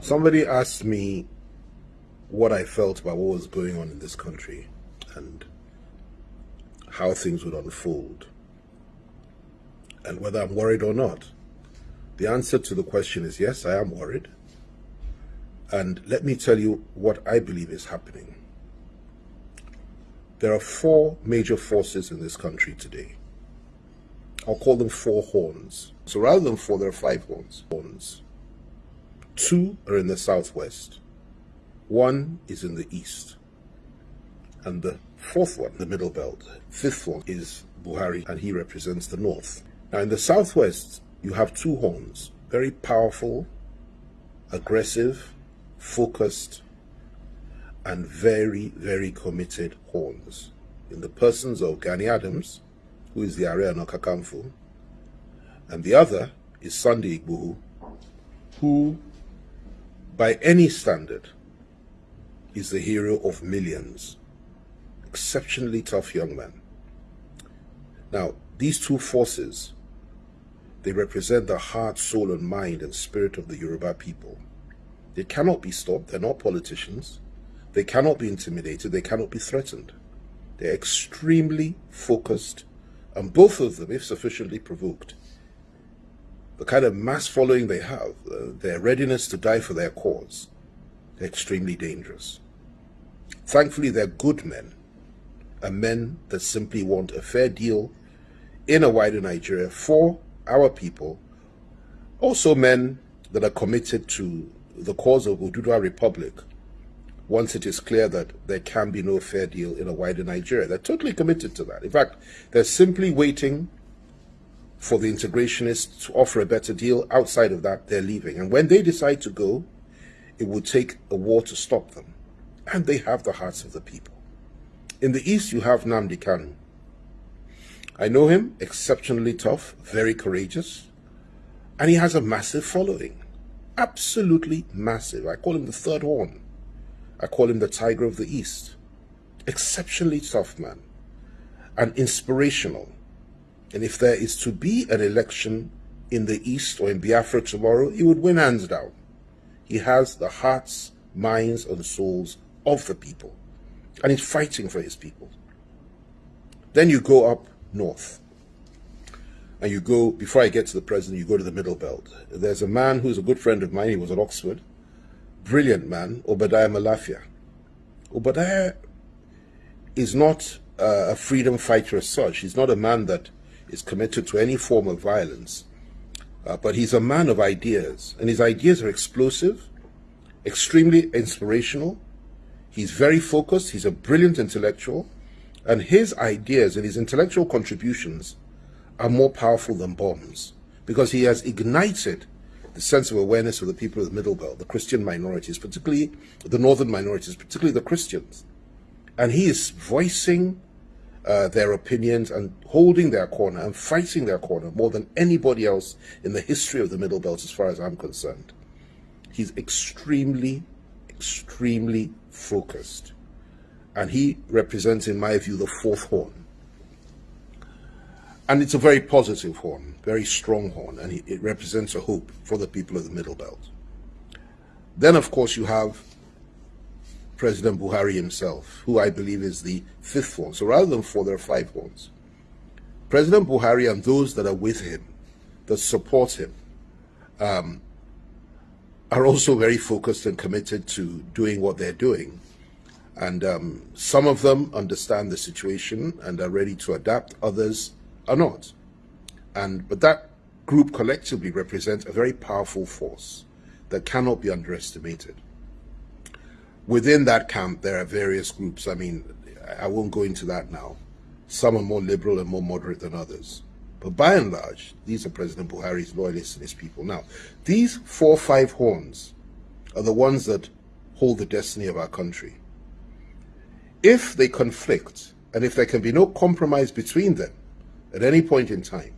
Somebody asked me what I felt about what was going on in this country and how things would unfold and whether I'm worried or not. The answer to the question is yes, I am worried. And let me tell you what I believe is happening. There are four major forces in this country today. I'll call them four horns. So rather than four, there are five horns. horns. Two are in the southwest. One is in the east. And the fourth one, the middle belt, fifth one is Buhari, and he represents the north. Now in the southwest, you have two horns, very powerful, aggressive, focused, and very, very committed horns. In the persons of Gani Adams, who is the Aare Ọ̀nà Kakanfò, and the other is Sunday Igboho, who, by any standard, is the hero of millions. Exceptionally tough young man. Now, these two forces, they represent the heart, soul, and mind and spirit of the Yoruba people. They cannot be stopped. They're not politicians. They cannot be intimidated. They cannot be threatened. They're extremely focused, and both of them, if sufficiently provoked, the kind of mass following they have, uh, their readiness to die for their cause, extremely dangerous. Thankfully, they're good men, and men that simply want a fair deal in a wider Nigeria for our people. Also, men that are committed to the cause of Oduduwa Republic once it is clear that there can be no fair deal in a wider Nigeria. They're totally committed to that. In fact, they're simply waiting for the integrationists to offer a better deal. Outside of that, they're leaving. And when they decide to go, it will take a war to stop them. And they have the hearts of the people. In the east, you have Nnamdi Kanu. I know him, exceptionally tough, very courageous, and he has a massive following. Absolutely massive. I call him the third horn. I call him the tiger of the east. Exceptionally tough man and inspirational and if there is to be an election in the East or in Biafra tomorrow, he would win hands down. He has the hearts, minds, and souls of the people. And he's fighting for his people. Then you go up north. And you go, before I get to the president, you go to the middle belt. There's a man who's a good friend of mine. He was at Oxford. Brilliant man, Obadiah Mailafia. Obadiah is not a freedom fighter as such. He's not a man that is committed to any form of violence. Uh, but he's a man of ideas, and his ideas are explosive, extremely inspirational. He's very focused, he's a brilliant intellectual, and his ideas and his intellectual contributions are more powerful than bombs because he has ignited the sense of awareness of the people of the Middle Belt, the Christian minorities, particularly the northern minorities, particularly the Christians. And he is voicing uh, their opinions and holding their corner and fighting their corner more than anybody else in the history of the Middle Belt, as far as I'm concerned. He's extremely, extremely focused. And he represents, in my view, the fourth horn. And it's a very positive horn, very strong horn, and it represents a hope for the people of the Middle Belt. Then, of course, you have President Buhari himself, who I believe is the fifth one. So rather than four, there are five ones. President Buhari and those that are with him, that support him, um, are also very focused and committed to doing what they're doing. And um, some of them understand the situation and are ready to adapt, others are not. And But that group collectively represents a very powerful force that cannot be underestimated within that camp, there are various groups. I mean, I won't go into that now. Some are more liberal and more moderate than others. But by and large, these are President Buhari's loyalists and his people. Now, these four or five horns are the ones that hold the destiny of our country. If they conflict, and if there can be no compromise between them at any point in time,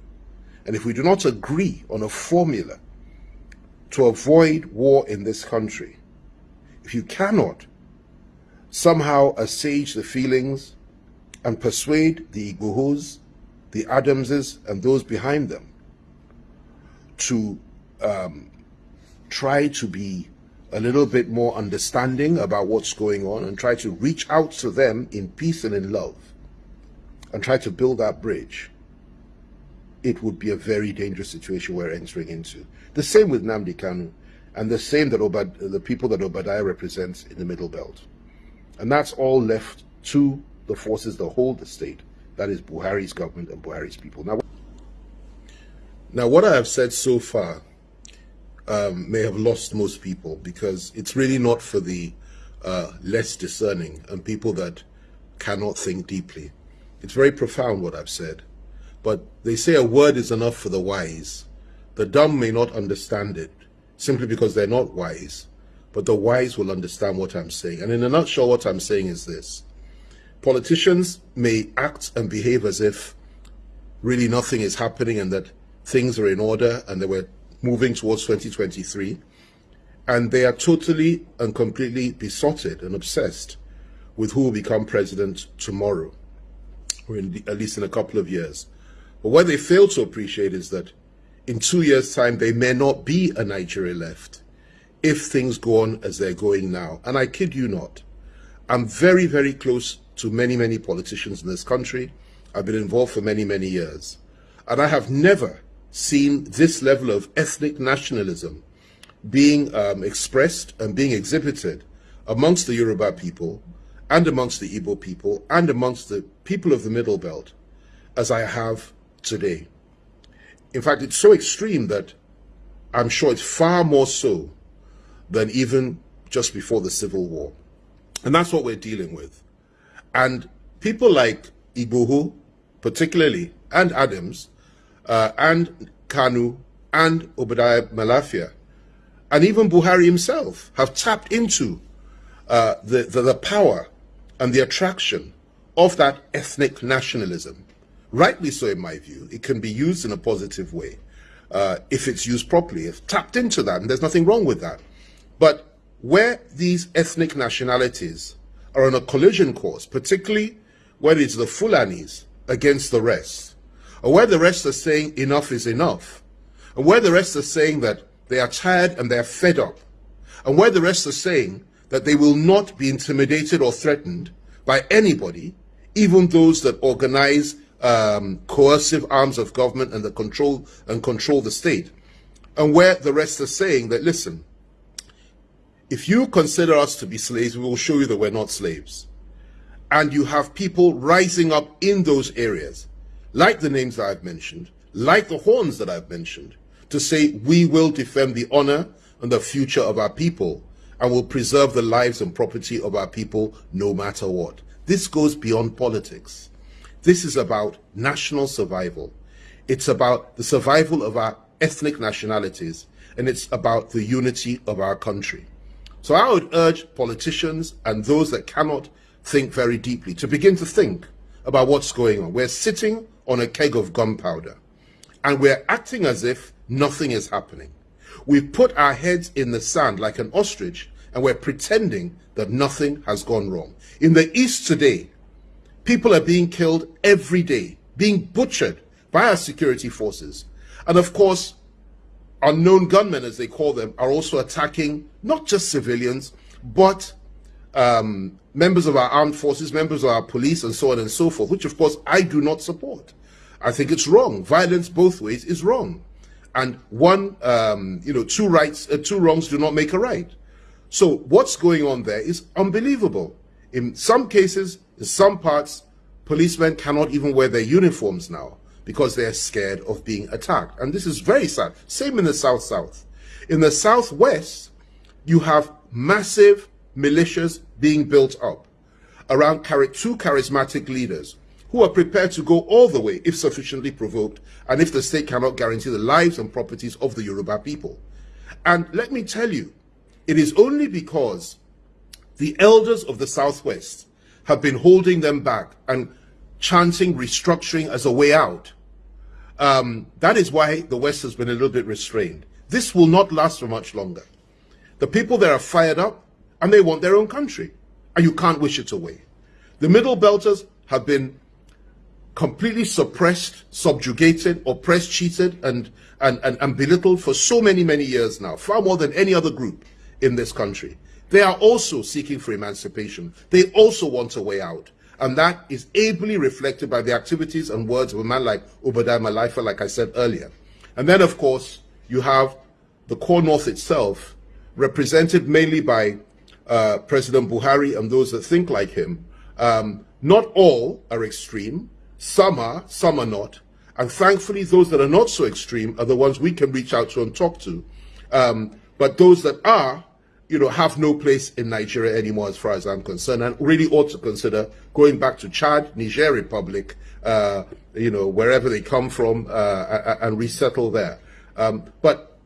and if we do not agree on a formula to avoid war in this country, if you cannot somehow assuage the feelings and persuade the Igbohos, the Adamses, and those behind them to um, try to be a little bit more understanding about what's going on and try to reach out to them in peace and in love and try to build that bridge, it would be a very dangerous situation we're entering into. The same with Nnamdi Kanu and the same that Obad the people that Obadiah represents in the Middle Belt. And that's all left to the forces that hold the state. That is Buhari's government and Buhari's people. Now, now what I have said so far um, may have lost most people because it's really not for the uh, less discerning and people that cannot think deeply. It's very profound what I've said, but they say a word is enough for the wise. The dumb may not understand it simply because they're not wise, but the wise will understand what I'm saying. And in a nutshell, what I'm saying is this. Politicians may act and behave as if really nothing is happening and that things are in order and they were moving towards 2023, and they are totally and completely besotted and obsessed with who will become president tomorrow, or the, at least in a couple of years. But what they fail to appreciate is that in two years' time, there may not be a Nigeria left if things go on as they're going now. And I kid you not, I'm very, very close to many, many politicians in this country. I've been involved for many, many years. And I have never seen this level of ethnic nationalism being um, expressed and being exhibited amongst the Yoruba people and amongst the Igbo people and amongst the people of the Middle Belt as I have today. In fact, it's so extreme that I'm sure it's far more so than even just before the Civil War. And that's what we're dealing with. And people like Igboho, particularly, and Adams, uh, and Kanu and Obadiah Mailafia, and even Buhari himself have tapped into uh, the, the, the power and the attraction of that ethnic nationalism. Rightly so, in my view. It can be used in a positive way uh, if it's used properly, if tapped into that, and there's nothing wrong with that. But where these ethnic nationalities are on a collision course, particularly when it's the Fulanis against the rest, or where the rest are saying enough is enough, and where the rest are saying that they are tired and they are fed up, and where the rest are saying that they will not be intimidated or threatened by anybody, even those that organize um, coercive arms of government and the control and control the state, and where the rest are saying that listen, if you consider us to be slaves, we will show you that we're not slaves. And you have people rising up in those areas like the names that I've mentioned, like the horns that I've mentioned, to say we will defend the honor and the future of our people and will preserve the lives and property of our people no matter what. This goes beyond politics. This is about national survival. It's about the survival of our ethnic nationalities and it's about the unity of our country. So I would urge politicians and those that cannot think very deeply to begin to think about what's going on. We're sitting on a keg of gunpowder and we're acting as if nothing is happening. We've put our heads in the sand like an ostrich and we're pretending that nothing has gone wrong. In the East today, people are being killed every day, being butchered by our security forces. And of course, unknown gunmen, as they call them, are also attacking not just civilians, but um, members of our armed forces, members of our police, and so on and so forth, which of course I do not support. I think it's wrong. Violence both ways is wrong. And one, um, you know, two rights, uh, two wrongs do not make a right. So what's going on there is unbelievable. In some cases, in some parts, policemen cannot even wear their uniforms now because they're scared of being attacked. And this is very sad. Same in the South-South. In the Southwest, you have massive militias being built up around two charismatic leaders who are prepared to go all the way if sufficiently provoked and if the state cannot guarantee the lives and properties of the Yoruba people. And let me tell you, it is only because the elders of the Southwest have been holding them back and chanting restructuring as a way out. Um, that is why the West has been a little bit restrained. This will not last for much longer. The people there are fired up and they want their own country. And you can't wish it away. The Middle Belters have been completely suppressed, subjugated, oppressed, cheated, and, and, and, and belittled for so many, many years now, far more than any other group in this country. They are also seeking for emancipation. They also want a way out. And that is ably reflected by the activities and words of a man like Obadiah Mailafia, like I said earlier. And then, of course, you have the core north itself, represented mainly by uh, President Buhari and those that think like him. Um, not all are extreme. Some are, some are not. And thankfully, those that are not so extreme are the ones we can reach out to and talk to. Um, but those that are, you know, have no place in Nigeria anymore, as far as I'm concerned, and really ought to consider going back to Chad, Niger Republic, uh, you know, wherever they come from, uh, and resettle there. Um, but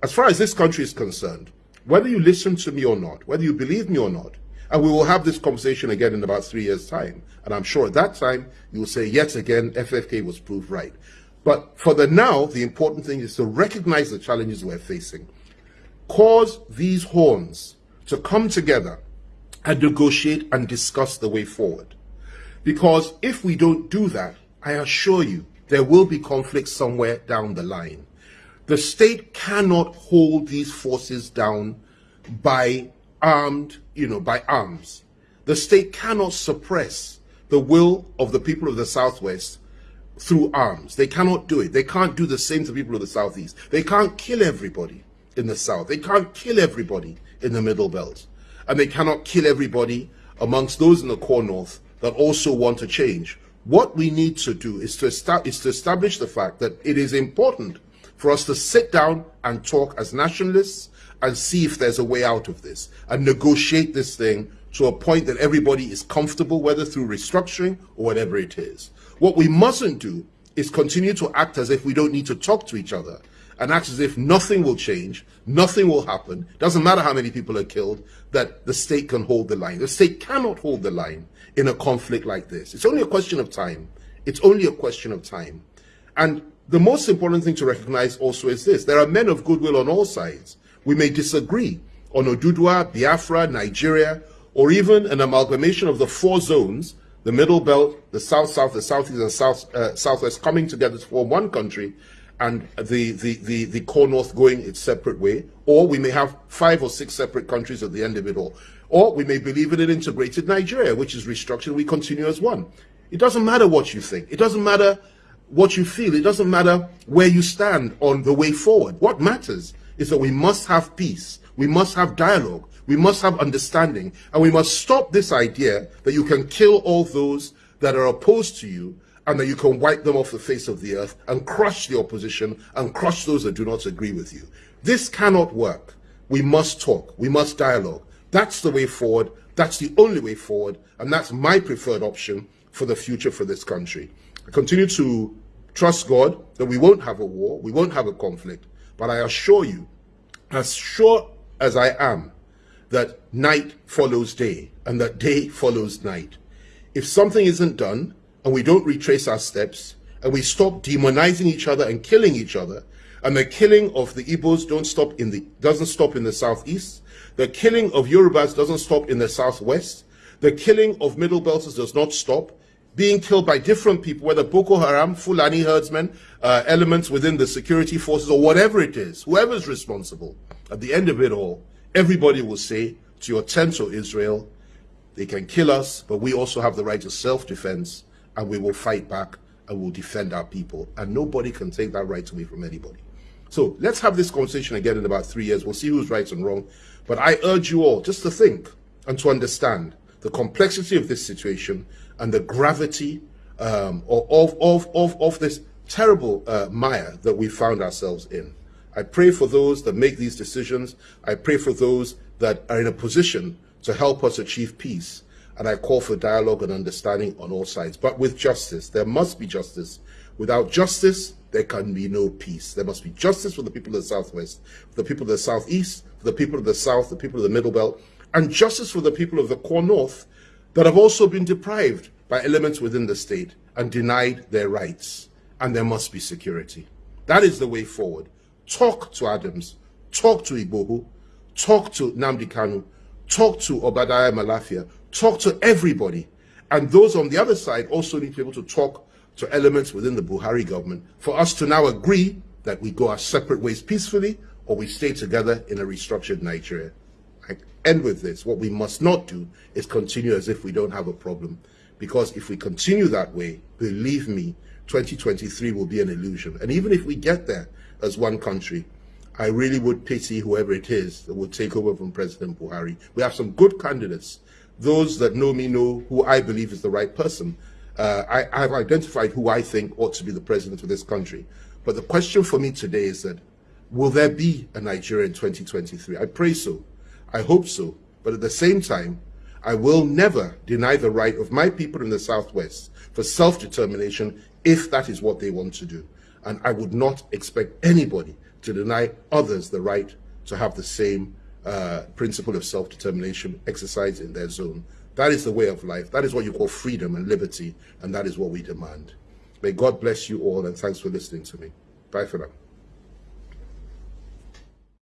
as far as this country is concerned, whether you listen to me or not, whether you believe me or not, and we will have this conversation again in about three years' time. And I'm sure at that time, you will say, yet again, FFK was proved right. But for the now, the important thing is to recognize the challenges we're facing, cause these horns to come together and negotiate and discuss the way forward. Because if we don't do that, I assure you, there will be conflict somewhere down the line. The state cannot hold these forces down by armed, you know, by arms. The state cannot suppress the will of the people of the Southwest through arms. They cannot do it. They can't do the same to people of the Southeast. They can't kill everybody in the South. They can't kill everybody in the Middle Belt. And they cannot kill everybody amongst those in the core North that also want to change. What we need to do is to, is to establish the fact that it is important for us to sit down and talk as nationalists and see if there's a way out of this and negotiate this thing to a point that everybody is comfortable, whether through restructuring or whatever it is. What we mustn't do is continue to act as if we don't need to talk to each other and acts as if nothing will change, nothing will happen, doesn't matter how many people are killed, that the state can hold the line. The state cannot hold the line in a conflict like this. It's only a question of time. It's only a question of time. And the most important thing to recognize also is this. There are men of goodwill on all sides. We may disagree on Oduduwa, Biafra, Nigeria, or even an amalgamation of the four zones, the Middle Belt, the South-South, the Southeast, and South, uh, Southwest coming together to form one country, and the, the, the, the core North going its separate way, or we may have five or six separate countries at the end of it all. Or we may believe in an integrated Nigeria, which is restructured, we continue as one. It doesn't matter what you think. It doesn't matter what you feel. It doesn't matter where you stand on the way forward. What matters is that we must have peace. We must have dialogue. We must have understanding. And we must stop this idea that you can kill all those that are opposed to you and that you can wipe them off the face of the earth and crush the opposition and crush those that do not agree with you. This cannot work. We must talk. We must dialogue. That's the way forward. That's the only way forward. And that's my preferred option for the future for this country. I continue to trust God that we won't have a war. We won't have a conflict. But I assure you, as sure as I am, that night follows day and that day follows night. If something isn't done and we don't retrace our steps and we stop demonizing each other and killing each other, and the killing of the Igbos don't stop in the doesn't stop in the southeast, the killing of Yorubas doesn't stop in the southwest, the killing of Middle Belters does not stop, being killed by different people, whether Boko Haram, Fulani herdsmen, uh, elements within the security forces, or whatever it is, whoever's responsible, at the end of it all, everybody will say to your tent, O Israel, they can kill us, but we also have the right to self-defense, and we will fight back and we'll defend our people. And nobody can take that right away from anybody. So let's have this conversation again in about three years. We'll see who's right and wrong. But I urge you all just to think and to understand the complexity of this situation and the gravity um, of, of, of, of this terrible uh, mire that we found ourselves in. I pray for those that make these decisions. I pray for those that are in a position to help us achieve peace. And I call for dialogue and understanding on all sides, but with justice. There must be justice. Without justice, there can be no peace. There must be justice for the people of the Southwest, for the people of the Southeast, for the people of the South, the people of the Middle Belt, and justice for the people of the core North that have also been deprived by elements within the state and denied their rights. And there must be security. That is the way forward. Talk to Adams, talk to Igboho, talk to Nnamdi Kanu, talk to Obadiah Mailafia, talk to everybody. And those on the other side also need to be able to talk to elements within the Buhari government for us to now agree that we go our separate ways peacefully or we stay together in a restructured Nigeria. I end with this. What we must not do is continue as if we don't have a problem. Because if we continue that way, believe me, 2023 will be an illusion. And even if we get there as one country, I really would pity whoever it is that would take over from President Buhari. We have some good candidates. Those that know me know who I believe is the right person. Uh, I, I've identified who I think ought to be the president of this country. But the question for me today is that, will there be a Nigeria in 2023? I pray so. I hope so. But at the same time, I will never deny the right of my people in the Southwest for self-determination if that is what they want to do. And I would not expect anybody to deny others the right to have the same uh, principle of self-determination exercised in their zone. That is the way of life. That is what you call freedom and liberty, and that is what we demand. May God bless you all, and thanks for listening to me. Bye for now.